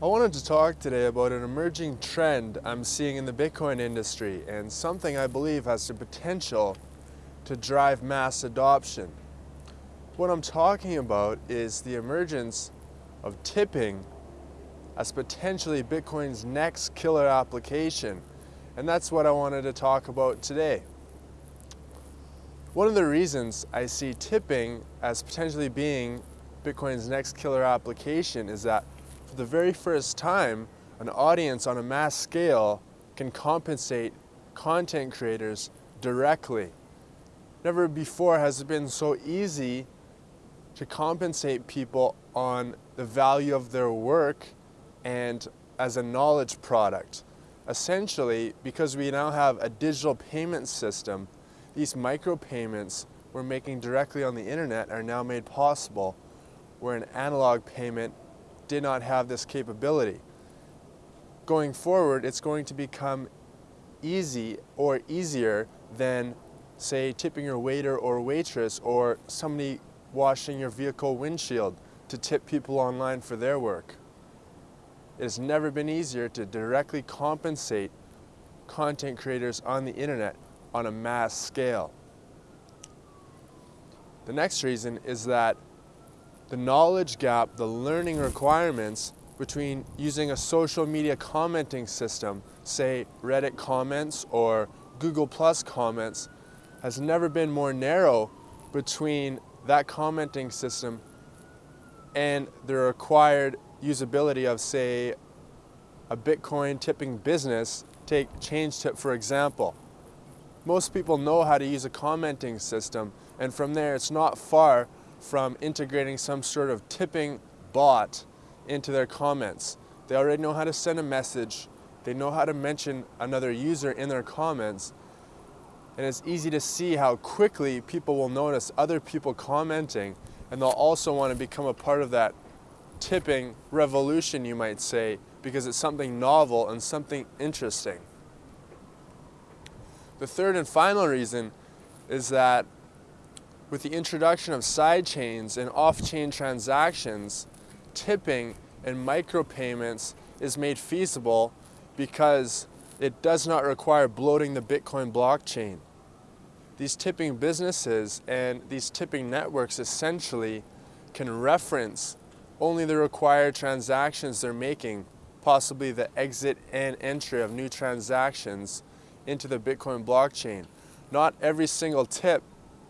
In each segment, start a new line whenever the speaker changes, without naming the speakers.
I wanted to talk today about an emerging trend I'm seeing in the Bitcoin industry and something I believe has the potential to drive mass adoption. What I'm talking about is the emergence of tipping as potentially Bitcoin's next killer application. And that's what I wanted to talk about today. One of the reasons I see tipping as potentially being Bitcoin's next killer application is that for the very first time, an audience on a mass scale can compensate content creators directly. Never before has it been so easy to compensate people on the value of their work and as a knowledge product. Essentially, because we now have a digital payment system, these micropayments we're making directly on the internet are now made possible where an analog payment did not have this capability. Going forward, it's going to become easy or easier than, say, tipping your waiter or waitress or somebody washing your vehicle windshield to tip people online for their work. It has never been easier to directly compensate content creators on the internet on a mass scale. The next reason is that the knowledge gap, the learning requirements between using a social media commenting system, say Reddit comments or Google Plus comments, has never been more narrow between that commenting system and the required usability of, say, a Bitcoin tipping business, take ChangeTip for example. Most people know how to use a commenting system, and from there it's not far from integrating some sort of tipping bot into their comments. They already know how to send a message, they know how to mention another user in their comments, and it's easy to see how quickly people will notice other people commenting and they'll also want to become a part of that tipping revolution, you might say, because it's something novel and something interesting. The third and final reason is that with the introduction of sidechains and off-chain transactions, tipping and micropayments is made feasible because it does not require bloating the Bitcoin blockchain. These tipping businesses and these tipping networks essentially can reference only the required transactions they're making, possibly the exit and entry of new transactions into the Bitcoin blockchain. Not every single tip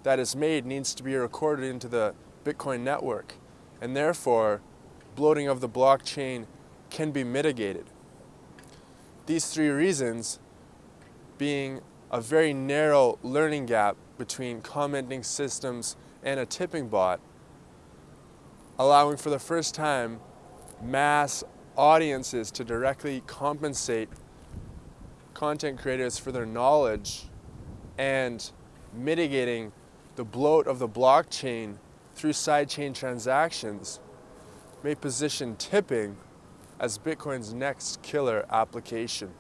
that is made needs to be recorded into the Bitcoin network and therefore bloating of the blockchain can be mitigated. These three reasons being a very narrow learning gap between commenting systems and a tipping bot, allowing for the first time mass audiences to directly compensate content creators for their knowledge and mitigating the bloat of the blockchain through sidechain transactions may position tipping as Bitcoin's next killer application.